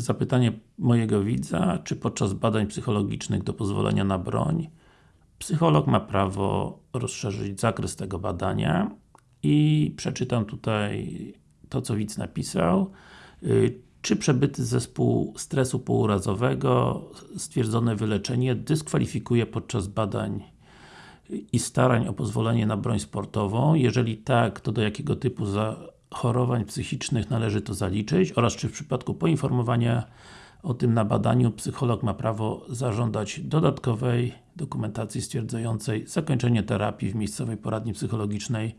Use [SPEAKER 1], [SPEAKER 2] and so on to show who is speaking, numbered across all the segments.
[SPEAKER 1] zapytanie mojego widza, czy podczas badań psychologicznych do pozwolenia na broń psycholog ma prawo rozszerzyć zakres tego badania i przeczytam tutaj to, co widz napisał. Y, czy przebyty zespół stresu pourazowego, stwierdzone wyleczenie dyskwalifikuje podczas badań i starań o pozwolenie na broń sportową? Jeżeli tak, to do jakiego typu zachorowań psychicznych należy to zaliczyć? Oraz czy w przypadku poinformowania o tym na badaniu psycholog ma prawo zażądać dodatkowej dokumentacji stwierdzającej zakończenie terapii w miejscowej poradni psychologicznej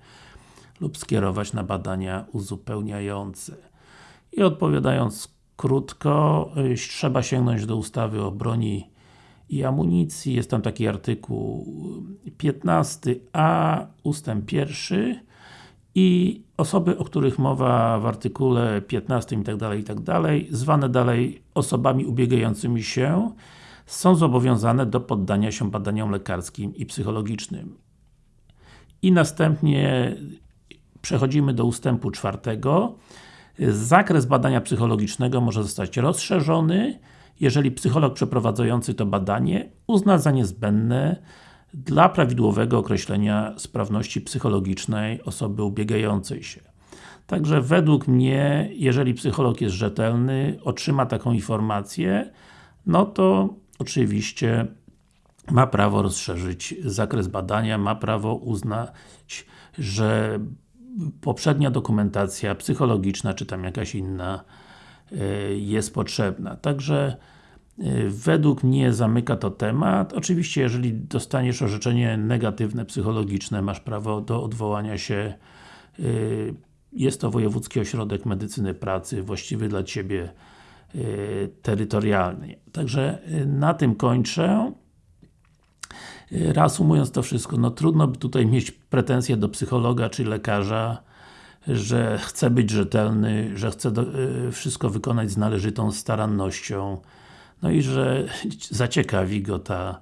[SPEAKER 1] lub skierować na badania uzupełniające. I odpowiadając krótko, trzeba sięgnąć do ustawy o broni i amunicji. Jest tam taki artykuł 15a, ustęp 1 i osoby, o których mowa w artykule 15 i tak dalej, i tak dalej, zwane dalej osobami ubiegającymi się, są zobowiązane do poddania się badaniom lekarskim i psychologicznym. I następnie przechodzimy do ustępu czwartego. Zakres badania psychologicznego może zostać rozszerzony, jeżeli psycholog przeprowadzający to badanie uzna za niezbędne dla prawidłowego określenia sprawności psychologicznej osoby ubiegającej się. Także według mnie, jeżeli psycholog jest rzetelny, otrzyma taką informację, no to oczywiście ma prawo rozszerzyć zakres badania, ma prawo uznać, że poprzednia dokumentacja psychologiczna, czy tam jakaś inna e, jest potrzebna. Także według mnie zamyka to temat. Oczywiście, jeżeli dostaniesz orzeczenie negatywne, psychologiczne, masz prawo do odwołania się e, jest to Wojewódzki Ośrodek Medycyny Pracy, właściwy dla Ciebie terytorialnie. Także na tym kończę. Reasumując to wszystko, no trudno by tutaj mieć pretensje do psychologa czy lekarza, że chce być rzetelny, że chce y, wszystko wykonać z należytą starannością, no i że zaciekawi go ta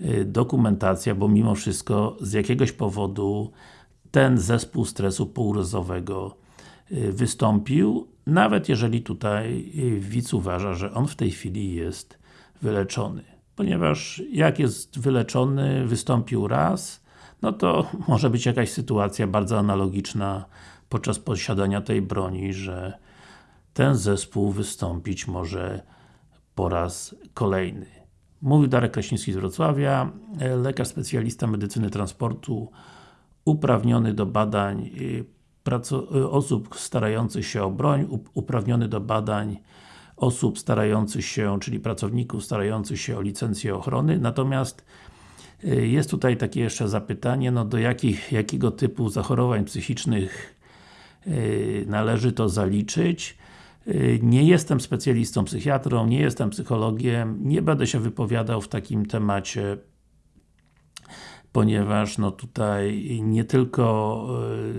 [SPEAKER 1] y, dokumentacja, bo mimo wszystko z jakiegoś powodu ten zespół stresu półrozowego y, wystąpił, nawet jeżeli tutaj widz uważa, że on w tej chwili jest wyleczony. Ponieważ jak jest wyleczony, wystąpił raz, no to może być jakaś sytuacja bardzo analogiczna podczas posiadania tej broni, że ten zespół wystąpić może po raz kolejny. Mówił Darek Kraśnicki z Wrocławia, lekarz specjalista medycyny transportu, uprawniony do badań y, y, osób starających się o broń, uprawniony do badań osób starających się, czyli pracowników starających się o licencję ochrony, natomiast y, jest tutaj takie jeszcze zapytanie, no do jakich, jakiego typu zachorowań psychicznych należy to zaliczyć. Nie jestem specjalistą psychiatrą, nie jestem psychologiem, nie będę się wypowiadał w takim temacie ponieważ no tutaj nie tylko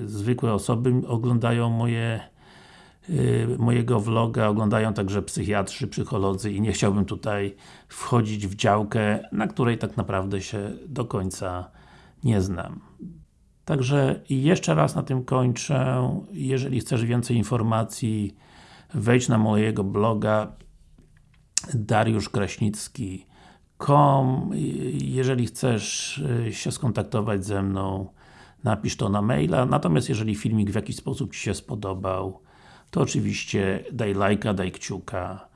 [SPEAKER 1] zwykłe osoby oglądają moje Y, mojego vloga oglądają także psychiatrzy, psycholodzy i nie chciałbym tutaj wchodzić w działkę, na której tak naprawdę się do końca nie znam. Także jeszcze raz na tym kończę. Jeżeli chcesz więcej informacji, wejdź na mojego bloga dariuszkraśnicki.com Jeżeli chcesz y, się skontaktować ze mną, napisz to na maila. Natomiast jeżeli filmik w jakiś sposób Ci się spodobał, to oczywiście daj lajka, daj kciuka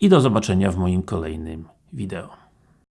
[SPEAKER 1] i do zobaczenia w moim kolejnym wideo.